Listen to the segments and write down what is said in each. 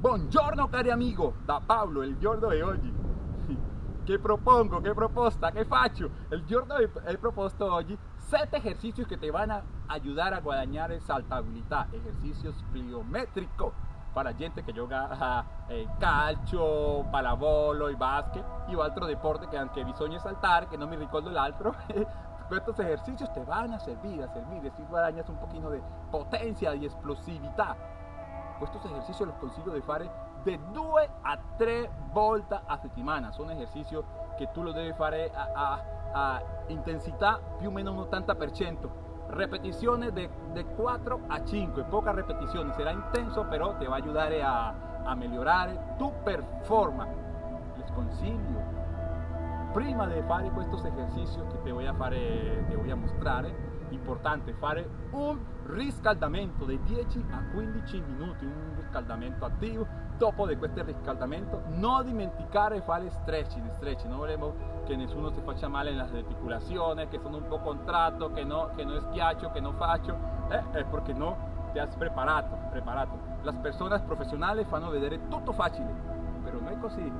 Buongiorno cari amigo, da Pablo, il giorno di oggi. Che propongo, che proposta, che faccio? El giorno he proposto oggi 7 ejercicios que te van a ayudar a guadañar saltabilidad, ejercicios pliométricos para gente que juega eh, calcio, pallavolo y básquet y otro deporte que aunque bisogna saltar, que no me recuerdo el otro, estos ejercicios te van a servir, a servir, si guadañas un poquito de potencia y explosividad. Estos ejercicios los consigo de fare de 2 a 3 volte a settimana. Son ejercicios que tú los debes fare a, a, a o meno un 80%. Repeticiones de, de 4 a 5, pocas repeticiones. Será intenso, pero te va a ayudar a, a mejorar tu performance. Les consiglio, prima de fare estos ejercicios que te voy a, fare, te mostrar, importante fare un riscaldamento de 10 a 15 minuti, un riscaldamento attivo. Dopo di questo riscaldamento non dimenticare fare stretching, stretching, non vogliamo che nessuno si faccia male nelle articolazioni, che sono un po' contratto, che no, che no schiaccio, che non faccio, eh, è perché no ti has preparato, preparato. Las personas professionali fanno vedere tutto facile, però non è così.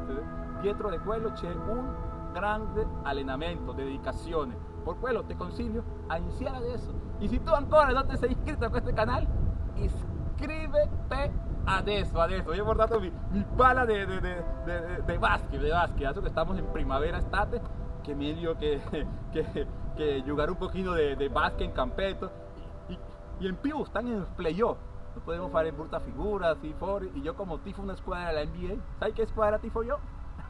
Dietro di quello c'è un grande allenamento, dedicazione. Por quello te consiglio a iniciar adesso. Y si tú ancora no te sei iscritto a questo canale, iscríbete adesso, adesso. Yo he portato mi, mi pala de, de, de, de, de básquet, de básquet. Adesso que estamos en primavera estate, que medio que, que, que jugar un poquito de, de básquet en campeto. Y, y, en più, están en playoff. No podemos hacer bruta figura, así, for, y yo como tifo una escuadra de la NBA. ¿Sabes qué escuadra tifo yo?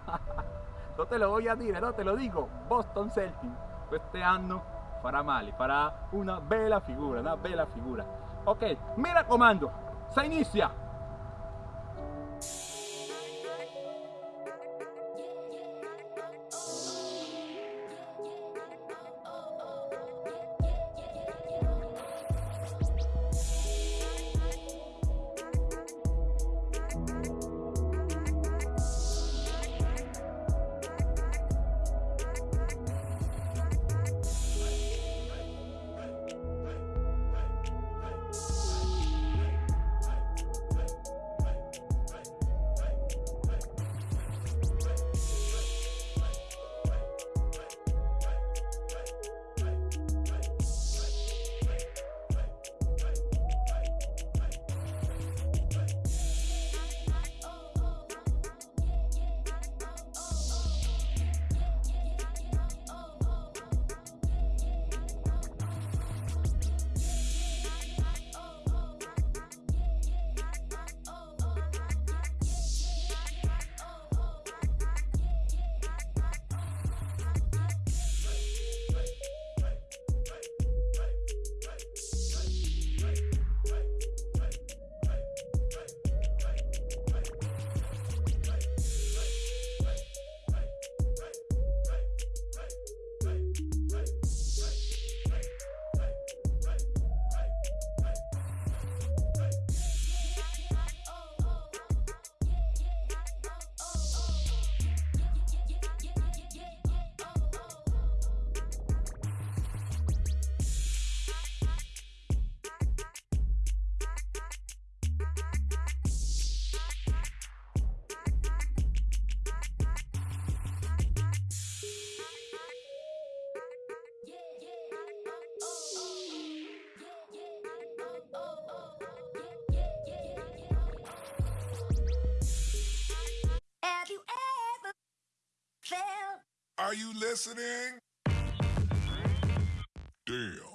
no te lo voy a decir, no te lo digo. Boston Celtics. Este año farà male, farà una bella figura, una bella figura. Ok, mi raccomando, se inizia! Are you listening? Damn.